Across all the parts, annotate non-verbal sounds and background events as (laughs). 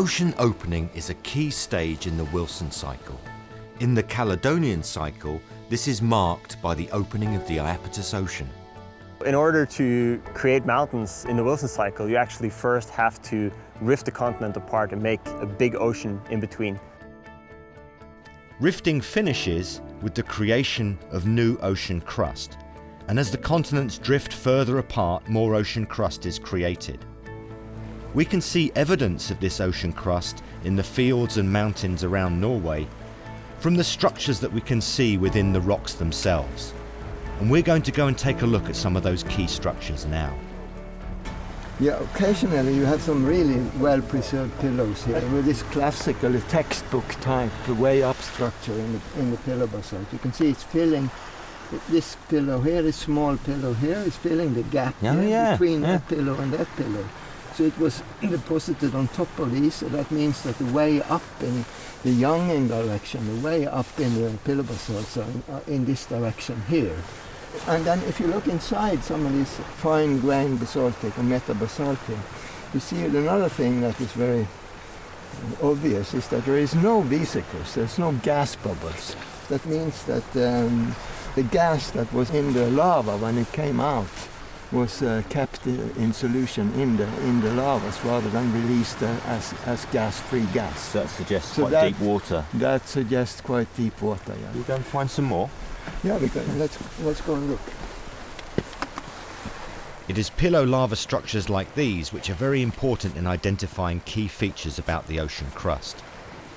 Ocean opening is a key stage in the Wilson cycle. In the Caledonian cycle, this is marked by the opening of the Iapetus Ocean. In order to create mountains in the Wilson cycle, you actually first have to rift the continent apart and make a big ocean in between. Rifting finishes with the creation of new ocean crust, and as the continents drift further apart, more ocean crust is created. We can see evidence of this ocean crust in the fields and mountains around Norway from the structures that we can see within the rocks themselves. And we're going to go and take a look at some of those key structures now. Yeah, occasionally you have some really well preserved pillows here with this classical textbook type way up structure in the, in the pillow basalt. You can see it's filling this pillow here, this small pillow here is filling the gap Oh, here yeah, between yeah. that pillow and that pillow. So it was deposited on top of these, so that means that the way up in the younging direction, the way up in the pillow basalts are in, are in this direction here. And then if you look inside some of these fine grained basaltic or metabasaltic, you see another thing that is very obvious is that there is no vesicles, there's no gas bubbles. That means that um, the gas that was in the lava when it came out was uh, kept uh, in solution in the in the lavas rather than released uh, as as gas-free gas. That suggests So quite that- deep water. That suggests quite deep water. Yeah, We'll go and find some more. yeah. We can, let's let's go and look. It is pillow lava structures like these which are very important in identifying key features about the ocean crust.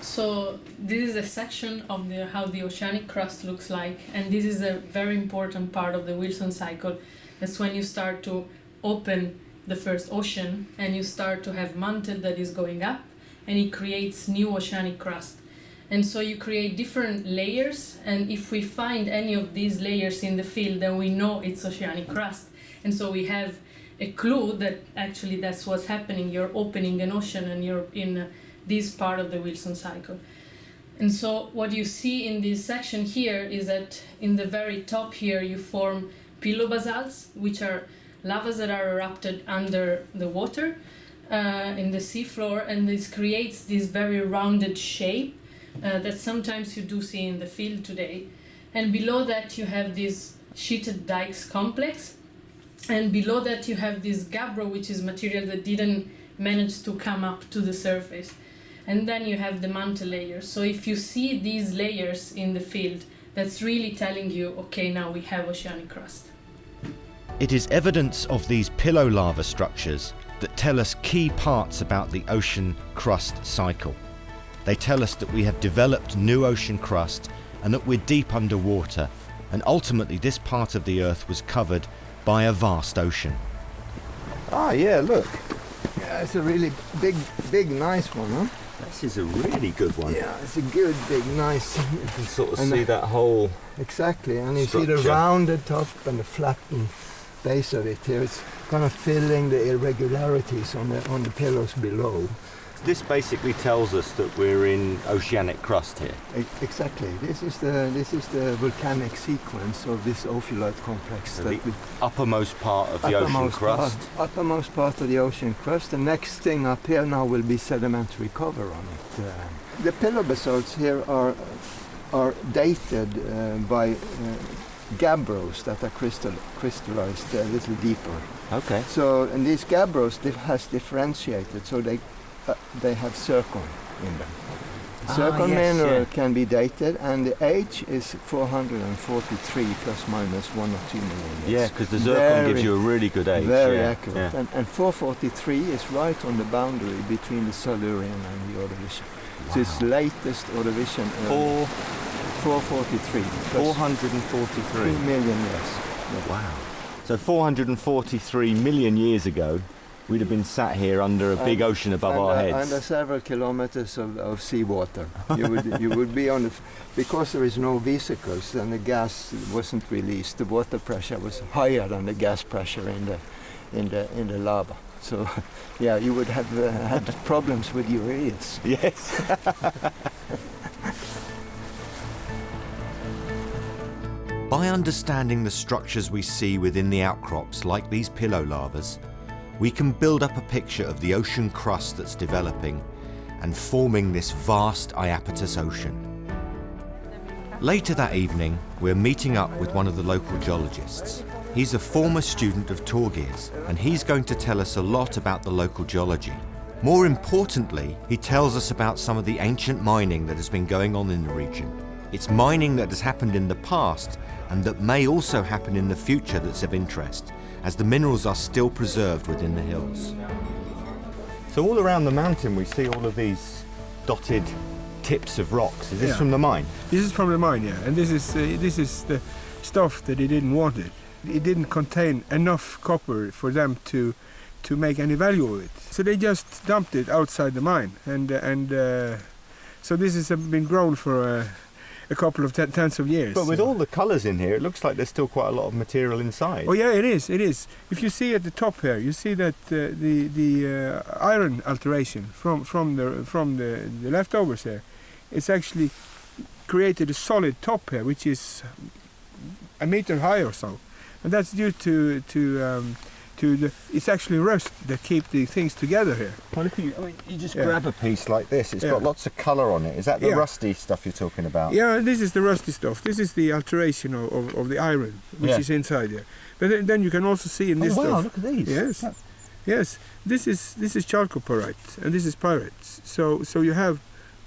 So this is a section of the, how the oceanic crust looks like, and this is a very important part of the Wilson cycle. That's when you start to open the first ocean and you start to have mantle that is going up, and it creates new oceanic crust. And so you create different layers, and if we find any of these layers in the field, then we know it's oceanic crust. And so we have a clue that actually that's what's happening. You're opening an ocean and you're in uh, this part of the Wilson cycle. And so what you see in this section here is that in the very top here you form pillow basalts, which are lavas that are erupted under the water uh, in the seafloor, and this creates this very rounded shape uh, that sometimes you do see in the field today. And below that you have this sheeted dikes complex, and below that you have this gabbro, which is material that didn't manage to come up to the surface. And then you have the mantle layer. So if you see these layers in the field, that's really telling you, okay, now we have oceanic crust. It is evidence of these pillow lava structures that tell us key parts about the ocean crust cycle. They tell us that we have developed new ocean crust and that we're deep underwater, and ultimately this part of the Earth was covered by a vast ocean. Ah, yeah. Look. Yeah, it's a really big, big, nice one, huh? This is a really good one. Yeah, it's a good, big, nice. (laughs) You can sort of And see the- that whole. Exactly, and you see the rounded top and the flattened base of it here. It's kind of filling the irregularities on the on the pillows below. This basically tells us that we're in oceanic crust here. E- Exactly. This is the this is the volcanic sequence of this ophiolite complex. So that the uppermost part of the ocean crust. Part, uppermost part of the ocean crust. The next thing up here now will be sedimentary cover on it. Uh, the pillow basalts here are are dated uh, by uh, gabbros that are crystal, crystallized a little deeper. Okay. So and these gabbros has differentiated, so they uh, they have zircon in them. Ah, Zircon yes, mineral yeah. can be dated, and the age is 443 plus minus one or two million years. Yeah, because the zircon gives you a really good age. Very yeah, accurate. yeah. And, and 443 is right on the boundary between the Silurian and the Ordovician. So it's latest Ordovician. Four, 443. plus 443. two million years. Wow. So 443 million years ago, we'd have been sat here under a big And- ocean above our uh, heads. Under several kilometers of, of seawater. You would, you would be on the, because there is no vesicles and the gas wasn't released, the water pressure was higher than the gas pressure in the, in the, in the lava. So, (laughs) yeah, you would have uh, had problems with your ears. Yes. (laughs) By understanding the structures we see within the outcrops, like these pillow lavas, we can build up a picture of the ocean crust that's developing and forming this vast Iapetus ocean. Later that evening, we're meeting up with one of the local geologists. He's a former student of Torgeir's, and he's going to tell us a lot about the local geology. More importantly, he tells us about some of the ancient mining that has been going on in the region. It's mining that has happened in the past and that may also happen in the future that's of interest, as the minerals are still preserved within the hills. So all around the mountain we see all of these dotted tips of rocks. Is this Yeah. from the mine? This is from the mine, yeah, and this is uh, this is the stuff that they didn't want it. It didn't contain enough copper for them to to make any value of it. So they just dumped it outside the mine, and uh, and uh, so this has been grown for uh, a couple of tens of years. But with all the colours in here, it looks like there's still quite a lot of material inside. Oh yeah, it is. It is. If you see at the top here, you see that uh, the the uh, iron alteration from from the from the, the leftovers here, it's actually created a solid top here, which is a meter high or so, and that's due to to um, to the. It's actually rust that keep the things together here. Well, at you. I mean, you just Yeah. grab a piece like this. It's Yeah. got lots of colour on it. Is that the Yeah. rusty stuff you're talking about? Yeah, this is the rusty stuff. This is the alteration of, of, of the iron, which is inside here. But then, then you can also see in oh, this oh, wow, stuff. look at these. Yes, yes. This is this is chalcopyrite and this is pyrites. So so you have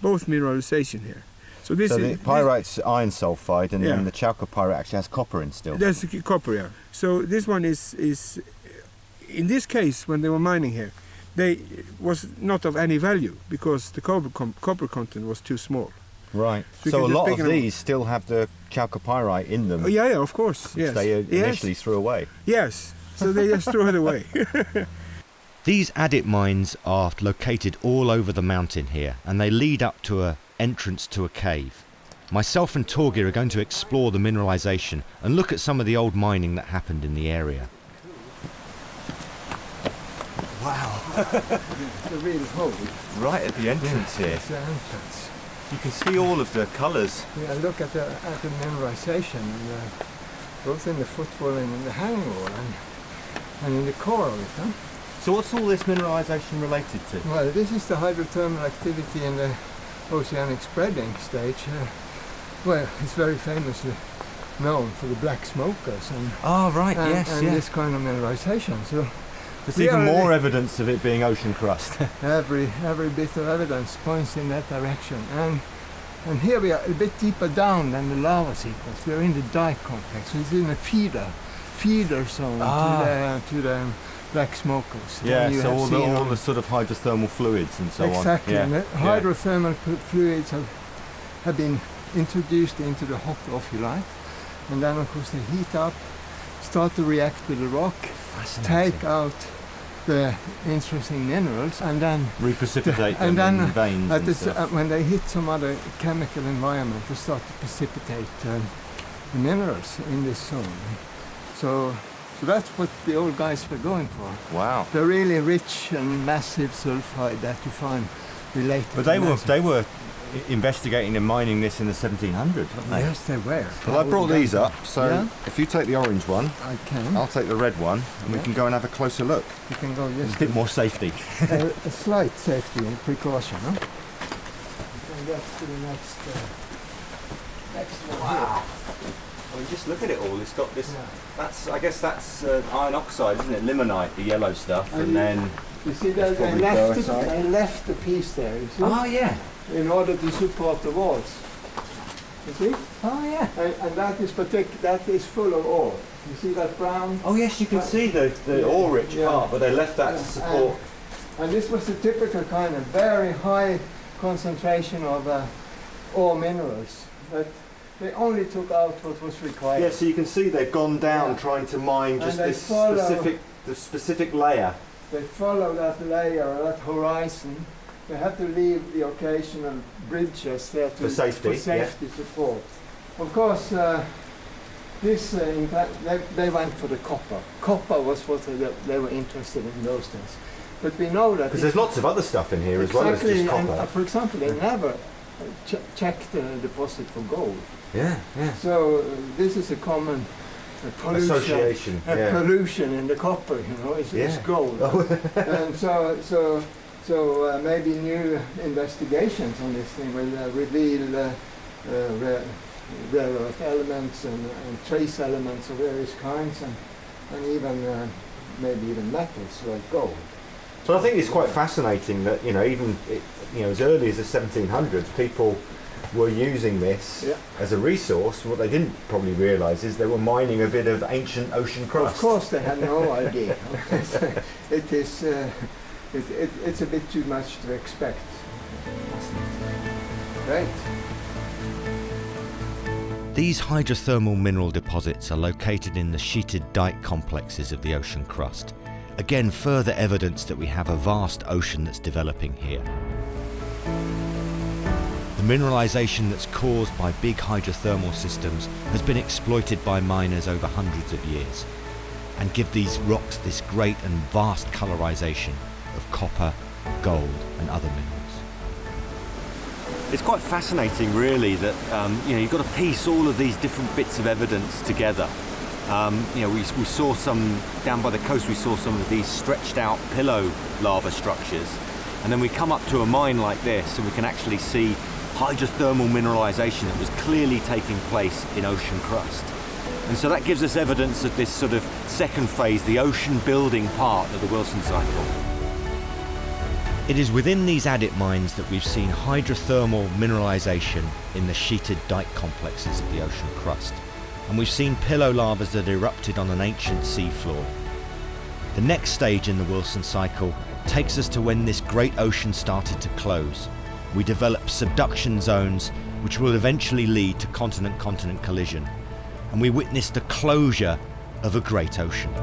both mineralization here. So this So is the this- pyrite's iron sulfide, and Yeah. then the chalcopyrite actually has copper in still. that's copper. Yeah. So this one is is in this case when they were mining here, they was not of any value because the copper com- copper content was too small. Right. So So a lot of it up. these still have the chalcopyrite in them, Oh, yeah, yeah, of course. which Yes. they uh, yes. initially threw away. Yes. So they just threw it away. (laughs) These adit mines are located all over the mountain here, and they lead up to a entrance to a cave. Myself and Torgeir are going to explore the mineralization and look at some of the old mining that happened in the area. The real hole. Right at the entrance here, the entrance. you can see all of the colours. Yeah, look at the at the mineralization, uh, both in the footwall and in the hanging wall, and, and in the core of it. Huh? So what's all this mineralization related to? Well, this is the hydrothermal activity in the oceanic spreading stage. Uh, well, it's very famously known for the black smokers and, Oh right, and, and this kind of mineralization. So There's even more evidence of it being ocean crust. (laughs) every every bit of evidence points in that direction. And and here we are a bit deeper down than the lava sequence. We're in the dike complex. It's in a feeder feeder zone Ah. to the to the black smokers. yeah, you so all the, all the sort of hydrothermal fluids and so exactly. on. And the hydrothermal fu- fluids have, have been introduced into the hot if you like, And then, of course, they heat up, start to react with the rock, take out the interesting minerals, and then (laughs) Reprecipitate And them then in veins and the, s- stuff. uh, when they hit some other chemical environment, they start to precipitate um, the minerals in this zone. So, so that's what the old guys were going for. wow. The really rich and massive sulfide that you find related. But to they were they were investigating and mining this in the 1700s, weren't they? Yes, they were. Well, I brought these up, so Yeah. if you take the orange one, I can. I'll take the red one, and we can go and have a closer look. You can go There's just a bit more safety. (laughs) a, a slight safety and precaution, huh? You can get to the next, uh, next one here. I mean, just look at it all. It's got this. Yeah. That's, I guess, that's uh, iron oxide, isn't it? Limonite, the yellow stuff, And and you- then. You see that they left, the, goethite. they left the piece there, you see? Oh yeah. In order to support the walls. You see? Oh yeah. And, and that is partic- that is full of ore. You see that brown? Oh yes, you can see the the Yeah. ore-rich Yeah. part, but they left that Yeah. to support. And this was the typical kind of very high concentration of uh, ore minerals. But they only took out what was required. Yeah, so you can see they've gone down trying to mine just this specific the specific layer. They follow that layer, that horizon. They had to leave the occasional bridges there to, For safety, for yeah. safety support. Of course, uh, this uh, in fact, they, they went for the copper. Copper was what they, they were interested in those days. But we know that Because there's lots of other stuff in here as well as exactly, just and, copper. uh, for example, they never uh, ch- checked the deposit for gold. yeah, yeah. So uh, this is a common uh, pollution. Association. Yeah. pollution in the copper, you know, it's, it's Yeah. gold. (laughs) and so, so, So uh, maybe new investigations on this thing will uh, reveal uh, uh, rare, rare earth elements and, and trace elements of various kinds and, and even uh, maybe even metals like gold. So I think it's quite fascinating that you know even it, you know as early as the 1700s people were using this Yeah. as a resource. What they didn't probably realise is they were mining a bit of ancient ocean crust. Of course, they had no (laughs) idea. (laughs) it is. It, it, it's a bit too much to expect. Right. These hydrothermal mineral deposits are located in the sheeted dike complexes of the ocean crust. Again, further evidence that we have a vast ocean that's developing here. The mineralisation that's caused by big hydrothermal systems has been exploited by miners over hundreds of years and give these rocks this great and vast colorisation of copper, gold and other minerals. It's quite fascinating, really, that um, you know you've got to piece all of these different bits of evidence together. Um, you know, we, we saw some down by the coast. We saw some of these stretched out pillow lava structures, and then we come up to a mine like this, and we can actually see hydrothermal mineralization that was clearly taking place in ocean crust. And so that gives us evidence of this sort of second phase, the ocean building part of the Wilson cycle. It is within these adit mines that we've seen hydrothermal mineralisation in the sheeted dike complexes of the ocean crust, and we've seen pillow lavas that erupted on an ancient seafloor. The next stage in the Wilson cycle takes us to when this great ocean started to close. We develop subduction zones which will eventually lead to continent-continent collision, and we witness the closure of a great ocean.